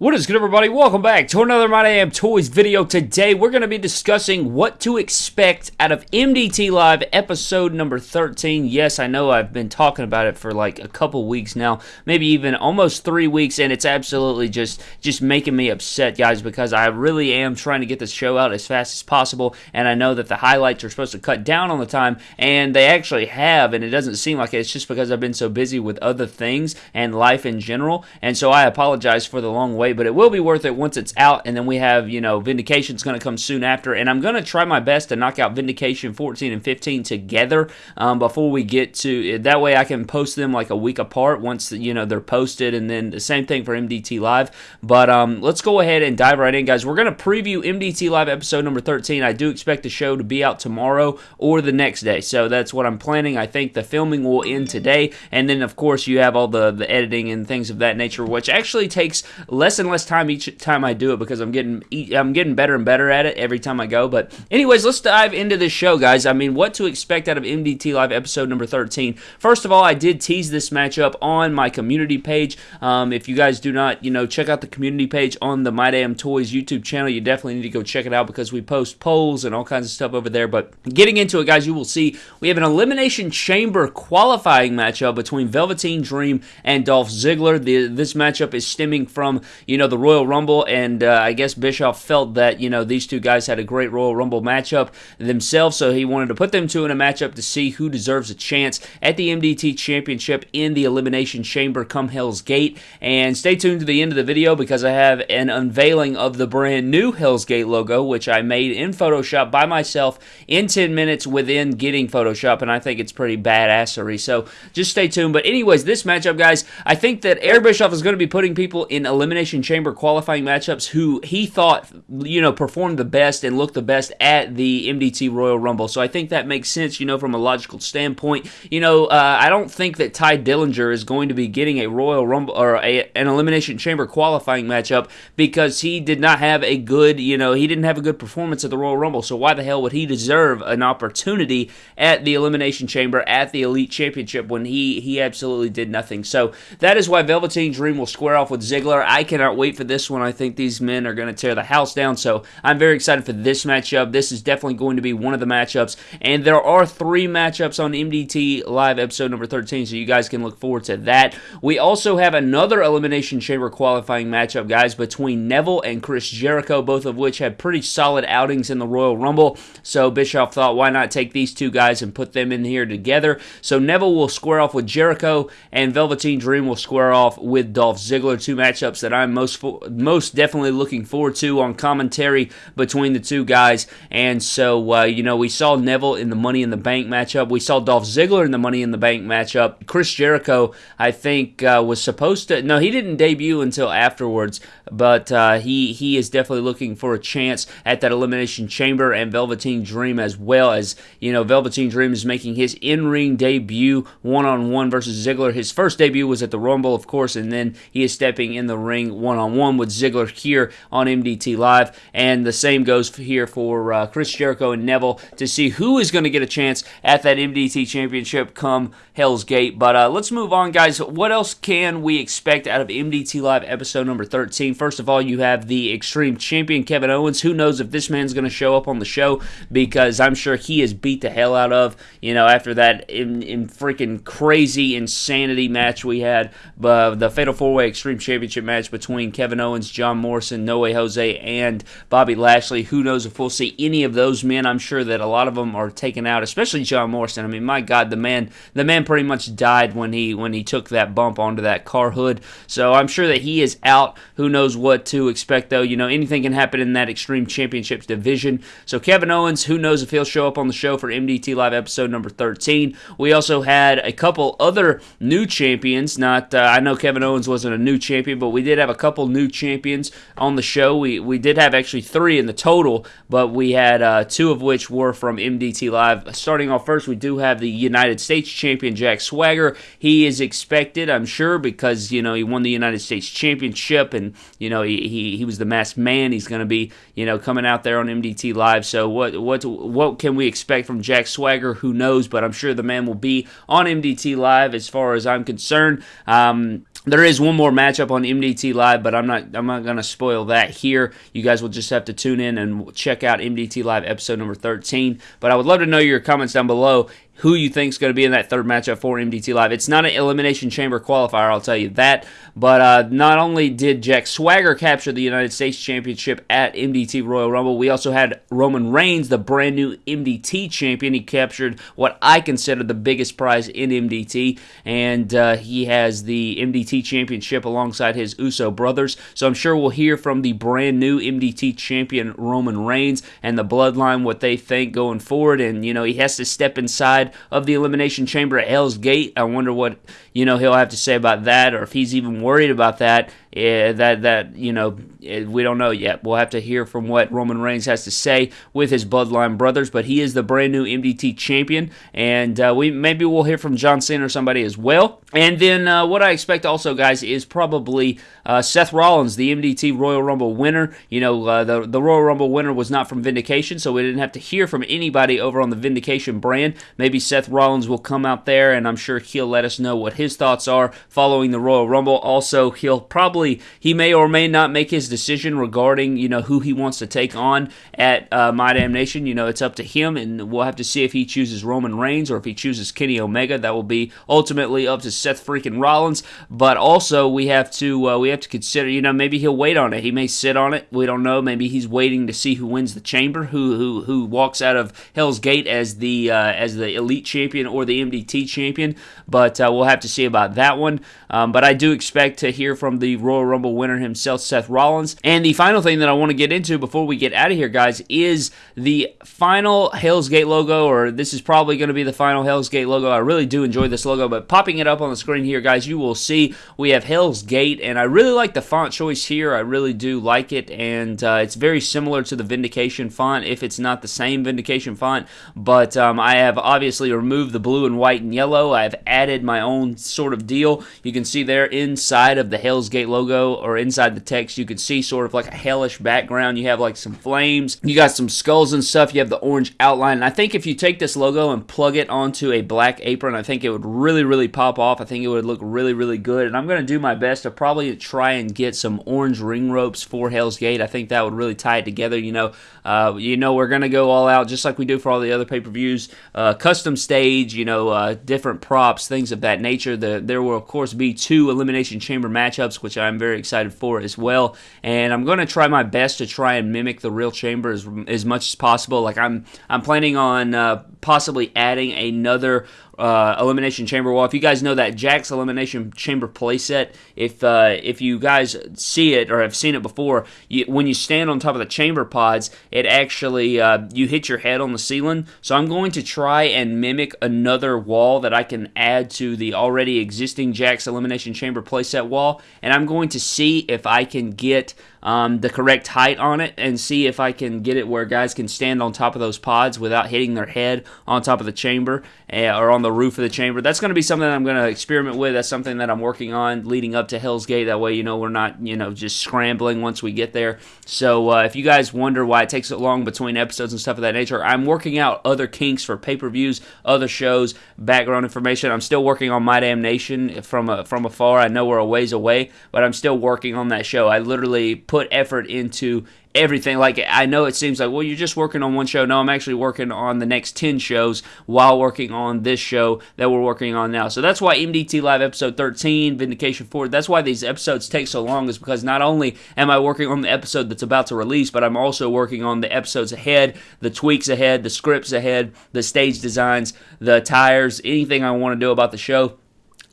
What is good everybody? Welcome back to another My Damn Toys video. Today we're going to be discussing what to expect out of MDT Live episode number 13. Yes, I know I've been talking about it for like a couple weeks now, maybe even almost three weeks, and it's absolutely just, just making me upset, guys, because I really am trying to get this show out as fast as possible, and I know that the highlights are supposed to cut down on the time, and they actually have, and it doesn't seem like it. It's just because I've been so busy with other things and life in general, and so I apologize for the long wait but it will be worth it once it's out. And then we have, you know, Vindication's going to come soon after. And I'm going to try my best to knock out Vindication 14 and 15 together um, before we get to. That way I can post them like a week apart once, you know, they're posted. And then the same thing for MDT Live. But um, let's go ahead and dive right in, guys. We're going to preview MDT Live episode number 13. I do expect the show to be out tomorrow or the next day. So that's what I'm planning. I think the filming will end today. And then, of course, you have all the, the editing and things of that nature, which actually takes less and less time each time I do it because I'm getting I'm getting better and better at it every time I go. But anyways, let's dive into this show, guys. I mean, what to expect out of MDT Live episode number 13. First of all, I did tease this matchup on my community page. Um, if you guys do not, you know, check out the community page on the My Damn Toys YouTube channel, you definitely need to go check it out because we post polls and all kinds of stuff over there. But getting into it, guys, you will see we have an Elimination Chamber qualifying matchup between Velveteen Dream and Dolph Ziggler. The, this matchup is stemming from, you know, the Royal Rumble, and uh, I guess Bischoff felt that, you know, these two guys had a great Royal Rumble matchup themselves, so he wanted to put them two in a matchup to see who deserves a chance at the MDT Championship in the Elimination Chamber come Hell's Gate. And stay tuned to the end of the video because I have an unveiling of the brand new Hell's Gate logo, which I made in Photoshop by myself in 10 minutes within getting Photoshop, and I think it's pretty badassery. So just stay tuned. But anyways, this matchup, guys, I think that Eric Bischoff is going to be putting people in Elimination Chamber qualifying matchups who he thought, you know, performed the best and looked the best at the MDT Royal Rumble. So I think that makes sense, you know, from a logical standpoint. You know, uh, I don't think that Tye Dillinger is going to be getting a Royal Rumble or a, an Elimination Chamber qualifying matchup because he did not have a good, you know, he didn't have a good performance at the Royal Rumble. So why the hell would he deserve an opportunity at the Elimination Chamber at the Elite Championship when he he absolutely did nothing? So that is why Velveteen Dream will square off with Ziggler. I cannot wait for this one. I think these men are going to tear the house down. So I'm very excited for this matchup. This is definitely going to be one of the matchups. And there are three matchups on MDT Live episode number 13, so you guys can look forward to that. We also have another Elimination Chamber qualifying matchup, guys, between Neville and Chris Jericho, both of which had pretty solid outings in the Royal Rumble. So Bischoff thought, why not take these two guys and put them in here together? So Neville will square off with Jericho, and Velveteen Dream will square off with Dolph Ziggler. Two matchups that I'm most most definitely looking forward to on commentary between the two guys. And so, uh, you know, we saw Neville in the Money in the Bank matchup. We saw Dolph Ziggler in the Money in the Bank matchup. Chris Jericho, I think, uh, was supposed to. No, he didn't debut until afterwards, but uh, he he is definitely looking for a chance at that Elimination Chamber and Velveteen Dream as well as you know Velveteen Dream is making his in-ring debut one-on-one versus Ziggler. His first debut was at the Rumble, of course, and then he is stepping in the ring one-on-one with Ziggler here on MDT Live, and the same goes here for uh, Chris Jericho and Neville to see who is going to get a chance at that MDT Championship come Hell's Gate. But uh, let's move on, guys. What else can we expect out of MDT Live episode number 13? First of all, you have the Extreme Champion Kevin Owens. Who knows if this man's going to show up on the show because I'm sure he is beat the hell out of, you know, after that in, in freaking crazy insanity match we had, uh, the Fatal 4 Way Extreme Championship match between Kevin Owens, John Morrison, No Way Jose, and Bobby Lashley. Who knows if we'll see any of those men? I'm sure that a lot of them are taken out, especially John Morrison. I mean, my God, the man, the man pretty much died when he when he took that bump onto that car hood. So I'm sure that he is out. Who knows what to expect though? You know, anything can happen in that Extreme Championships division. So Kevin Owens, who knows if he'll show up on the show for MDT Live episode number 13. We also had a couple other new champions. Not uh, I know Kevin Owens wasn't a new champion, but we did have a couple new champions on the show. We we did have actually three in the total, but we had uh, two of which were from MDT Live. Starting off first, we do have the United States champion Jack Swagger. He is expected, I'm sure, because you know he won the United States Championship, and you know he he, he was the masked man. He's going to be you know coming out there on MDT Live. So what what what can we expect from Jack Swagger? Who knows? But I'm sure the man will be on MDT Live as far as I'm concerned. Um, there is one more matchup on MDT Live, but I'm not I'm not gonna spoil that here. You guys will just have to tune in and check out MDT Live episode number 13. But I would love to know your comments down below who you think is going to be in that third matchup for MDT Live. It's not an Elimination Chamber qualifier, I'll tell you that. But uh, not only did Jack Swagger capture the United States Championship at MDT Royal Rumble, we also had Roman Reigns, the brand new MDT champion. He captured what I consider the biggest prize in MDT, and uh, he has the MDT Championship alongside his Uso brothers. So I'm sure we'll hear from the brand new MDT champion Roman Reigns and the Bloodline what they think going forward. And you know he has to step inside of the Elimination Chamber at Hell's Gate. I wonder what you know he'll have to say about that, or if he's even worried about that. Uh, that that you know eh, we don't know yet. We'll have to hear from what Roman Reigns has to say with his Bloodline brothers. But he is the brand new MDT champion, and uh, we maybe we'll hear from John Cena or somebody as well. And then uh, what I expect also, guys, is probably uh, Seth Rollins, the MDT Royal Rumble winner. You know, uh, the the Royal Rumble winner was not from Vindication, so we didn't have to hear from anybody over on the Vindication brand. Maybe Seth Rollins will come out there, and I'm sure he'll let us know what his thoughts are following the Royal Rumble. Also, he'll probably probably he may or may not make his decision regarding you know who he wants to take on at uh, My Damn Nation. You know, it's up to him, and we'll have to see if he chooses Roman Reigns or if he chooses Kenny Omega. That will be ultimately up to Seth freaking Rollins. But also we have to uh, we have to consider. You know, maybe he'll wait on it. He may sit on it. We don't know. Maybe he's waiting to see who wins the chamber, who who who walks out of Hell's Gate as the uh, as the elite champion or the MDT champion. But uh, we'll have to see about that one. Um, but I do expect to hear from the Royal Rumble winner himself, Seth Rollins. And the final thing that I want to get into before we get out of here, guys, is the final Hell's Gate logo, or this is probably going to be the final Hell's Gate logo. I really do enjoy this logo, but popping it up on the screen here, guys, you will see we have Hell's Gate, and I really like the font choice here. I really do like it, and uh, it's very similar to the Vindication font, if it's not the same Vindication font. But um, I have obviously removed the blue and white and yellow. I've added my own sort of deal. You can see there inside of the Hell's Gate logo logo or inside the text, you can see sort of like a hellish background. You have like some flames. You got some skulls and stuff. You have the orange outline. And I think if you take this logo and plug it onto a black apron, I think it would really, really pop off. I think it would look really, really good. And I'm going to do my best to probably try and get some orange ring ropes for Hell's Gate. I think that would really tie it together. You know, uh, you know, we're going to go all out just like we do for all the other pay-per-views. Uh, custom stage, you know, uh, different props, things of that nature. The, there will, of course, be two Elimination Chamber matchups, which I'm very excited for as well. And I'm going to try my best to try and mimic the real chamber as, as much as possible. Like I'm, I'm planning on uh, possibly adding another uh, Elimination Chamber wall. If you guys know that Jakks Elimination Chamber playset, if uh, if you guys see it or have seen it before, you, when you stand on top of the chamber pods, it actually uh, you hit your head on the ceiling. So I'm going to try and mimic another wall that I can add to the already existing Jakks Elimination Chamber playset wall, and I'm going to see if I can get um, the correct height on it and see if I can get it where guys can stand on top of those pods without hitting their head on top of the chamber or on the roof of the chamber. That's going to be something that I'm going to experiment with. That's something that I'm working on leading up to Hell's Gate. That way, you know, we're not, you know, just scrambling once we get there. So uh, if you guys wonder why it takes so long between episodes and stuff of that nature, I'm working out other kinks for pay-per-views, other shows, background information. I'm still working on My Damn Nation from a, from afar. I know we're a ways away, but I'm still working on that show. I literally put effort into everything. Like I know it seems like well you're just working on one show. No, I'm actually working on the next 10 shows while working on this show that we're working on now. So that's why MDT Live episode 13, Vindication 4, that's why these episodes take so long is because not only am I working on the episode that's about to release, but I'm also working on the episodes ahead, the tweaks ahead, the scripts ahead, the stage designs, the tires, anything I want to do about the show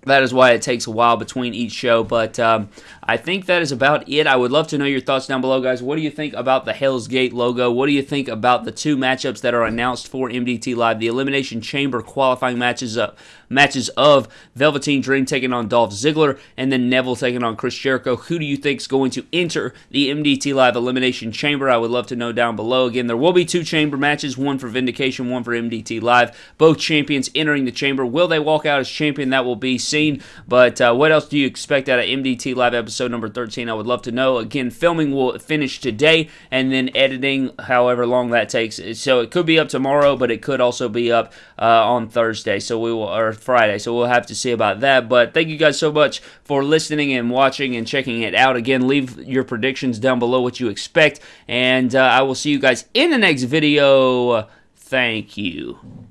that is why it takes a while between each show. But um, I think that is about it. I would love to know your thoughts down below, guys. What do you think about the Hell's Gate logo? What do you think about the two matchups that are announced for MDT Live? The Elimination Chamber qualifying matches up matches of Velveteen Dream taking on Dolph Ziggler and then Neville taking on Chris Jericho. Who do you think is going to enter the MDT Live Elimination Chamber? I would love to know down below. Again, there will be two chamber matches, one for Vindication, one for MDT Live. Both champions entering the chamber. Will they walk out as champion? That will be seen. But uh, what else do you expect out of MDT Live episode? number 13? I would love to know. Again, filming will finish today, and then editing, however long that takes. So it could be up tomorrow, but it could also be up uh, on Thursday. So we will, or Friday. So we'll have to see about that. But thank you guys so much for listening and watching and checking it out. Again, leave your predictions down below what you expect, and uh, I will see you guys in the next video. Thank you.